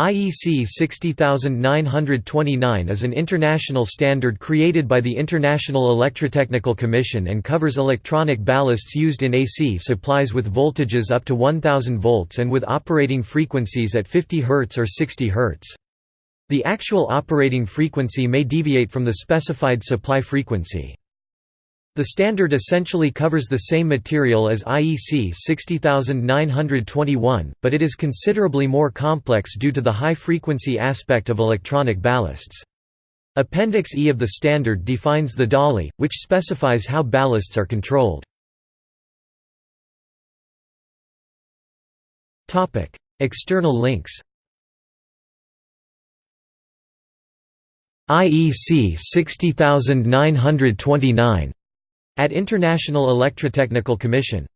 IEC 60929 is an international standard created by the International Electrotechnical Commission and covers electronic ballasts used in AC supplies with voltages up to 1000 volts and with operating frequencies at 50 Hz or 60 Hz. The actual operating frequency may deviate from the specified supply frequency. The standard essentially covers the same material as IEC 60921, but it is considerably more complex due to the high-frequency aspect of electronic ballasts. Appendix E of the standard defines the DALI, which specifies how ballasts are controlled. External links IEC 60929 at International Electrotechnical Commission